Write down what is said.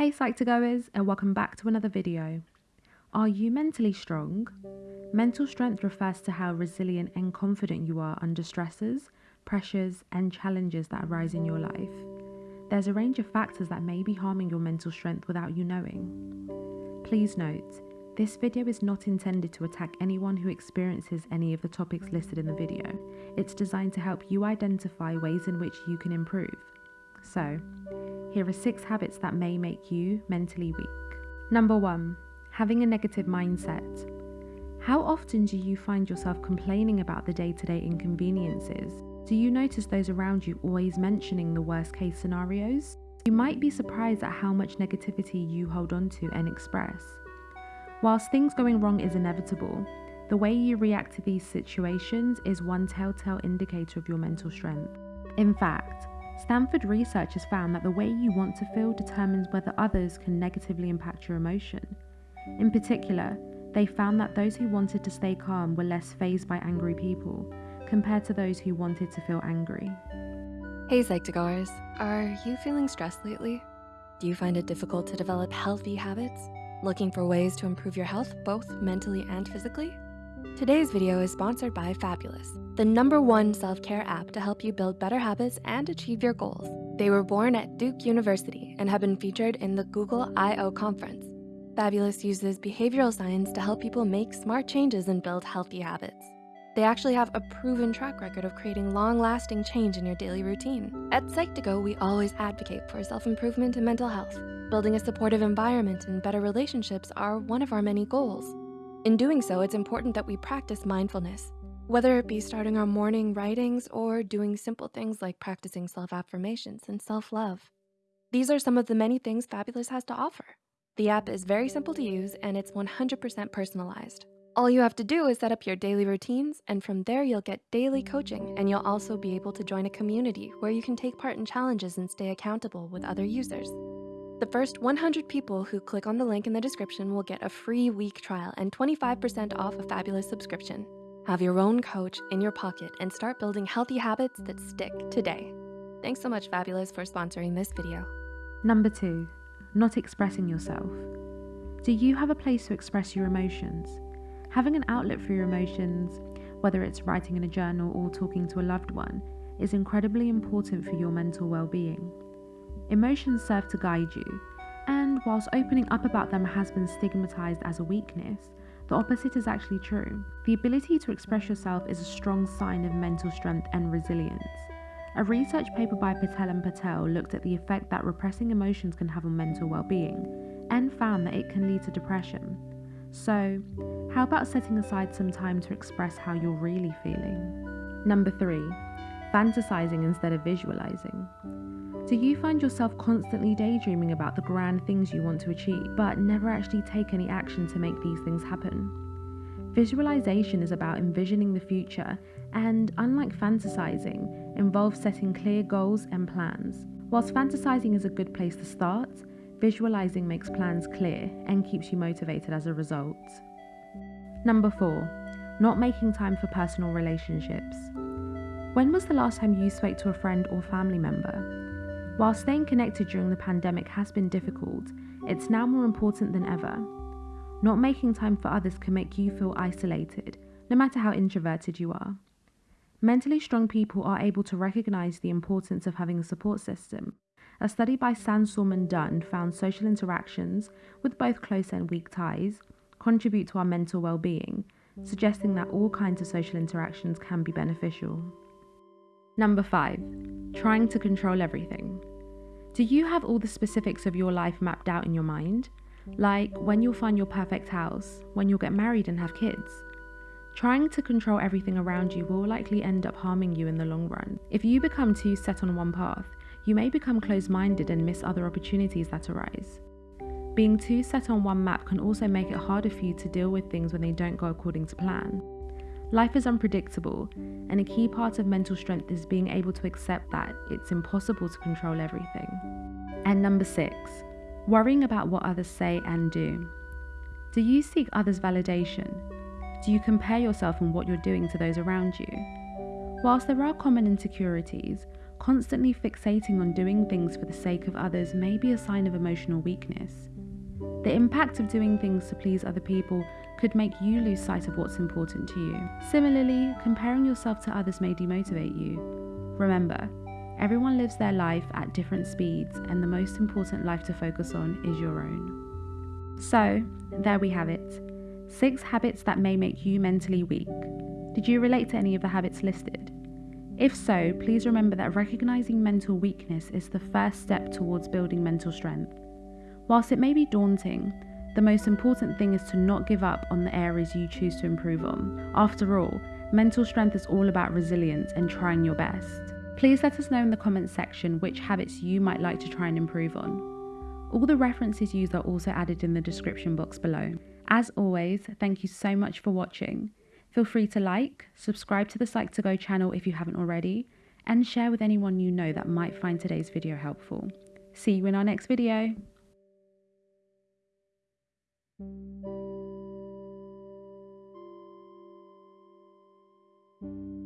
Hey Psych2Goers and welcome back to another video. Are you mentally strong? Mental strength refers to how resilient and confident you are under stresses, pressures and challenges that arise in your life. There's a range of factors that may be harming your mental strength without you knowing. Please note, this video is not intended to attack anyone who experiences any of the topics listed in the video. It's designed to help you identify ways in which you can improve. So, here are six habits that may make you mentally weak. Number one, having a negative mindset. How often do you find yourself complaining about the day to day inconveniences? Do you notice those around you always mentioning the worst case scenarios? You might be surprised at how much negativity you hold on to and express. Whilst things going wrong is inevitable, the way you react to these situations is one telltale indicator of your mental strength. In fact, Stanford research has found that the way you want to feel determines whether others can negatively impact your emotion. In particular, they found that those who wanted to stay calm were less fazed by angry people compared to those who wanted to feel angry. Hey Psych2Goers, are you feeling stressed lately? Do you find it difficult to develop healthy habits? Looking for ways to improve your health both mentally and physically? Today's video is sponsored by Fabulous, the number one self-care app to help you build better habits and achieve your goals. They were born at Duke University and have been featured in the Google I.O. conference. Fabulous uses behavioral science to help people make smart changes and build healthy habits. They actually have a proven track record of creating long-lasting change in your daily routine. At Psych2Go, we always advocate for self-improvement and mental health. Building a supportive environment and better relationships are one of our many goals. In doing so, it's important that we practice mindfulness, whether it be starting our morning writings or doing simple things like practicing self-affirmations and self-love. These are some of the many things Fabulous has to offer. The app is very simple to use and it's 100% personalized. All you have to do is set up your daily routines and from there you'll get daily coaching and you'll also be able to join a community where you can take part in challenges and stay accountable with other users. The first 100 people who click on the link in the description will get a free week trial and 25% off a fabulous subscription. Have your own coach in your pocket and start building healthy habits that stick today. Thanks so much Fabulous for sponsoring this video. Number two, not expressing yourself. Do you have a place to express your emotions? Having an outlet for your emotions, whether it's writing in a journal or talking to a loved one, is incredibly important for your mental well-being. Emotions serve to guide you, and whilst opening up about them has been stigmatized as a weakness, the opposite is actually true. The ability to express yourself is a strong sign of mental strength and resilience. A research paper by Patel and Patel looked at the effect that repressing emotions can have on mental well-being and found that it can lead to depression. So, how about setting aside some time to express how you're really feeling? Number three, fantasizing instead of visualizing. Do you find yourself constantly daydreaming about the grand things you want to achieve, but never actually take any action to make these things happen? Visualization is about envisioning the future and, unlike fantasizing, involves setting clear goals and plans. Whilst fantasizing is a good place to start, visualizing makes plans clear and keeps you motivated as a result. Number four, not making time for personal relationships. When was the last time you spoke to a friend or family member? While staying connected during the pandemic has been difficult, it's now more important than ever. Not making time for others can make you feel isolated, no matter how introverted you are. Mentally strong people are able to recognize the importance of having a support system. A study by Sandstrom and Dunn found social interactions, with both close and weak ties, contribute to our mental well being, suggesting that all kinds of social interactions can be beneficial. Number five, trying to control everything. Do you have all the specifics of your life mapped out in your mind? like when you'll find your perfect house, when you'll get married and have kids. Trying to control everything around you will likely end up harming you in the long run. If you become too set on one path, you may become close minded and miss other opportunities that arise. Being too set on one map can also make it harder for you to deal with things when they don't go according to plan. Life is unpredictable, and a key part of mental strength is being able to accept that it's impossible to control everything. And number six, worrying about what others say and do. Do you seek others' validation? Do you compare yourself and what you're doing to those around you? Whilst there are common insecurities, constantly fixating on doing things for the sake of others may be a sign of emotional weakness. The impact of doing things to please other people could make you lose sight of what's important to you. Similarly, comparing yourself to others may demotivate you. Remember, everyone lives their life at different speeds, and the most important life to focus on is your own. So, there we have it six habits that may make you mentally weak. Did you relate to any of the habits listed? If so, please remember that recognizing mental weakness is the first step towards building mental strength. Whilst it may be daunting, the most important thing is to not give up on the areas you choose to improve on. After all, mental strength is all about resilience and trying your best. Please let us know in the comments section which habits you might like to try and improve on. All the references used are also added in the description box below. As always, thank you so much for watching. Feel free to like, subscribe to the Psych2Go channel if you haven't already, and share with anyone you know that might find today's video helpful. See you in our next video. Thank you.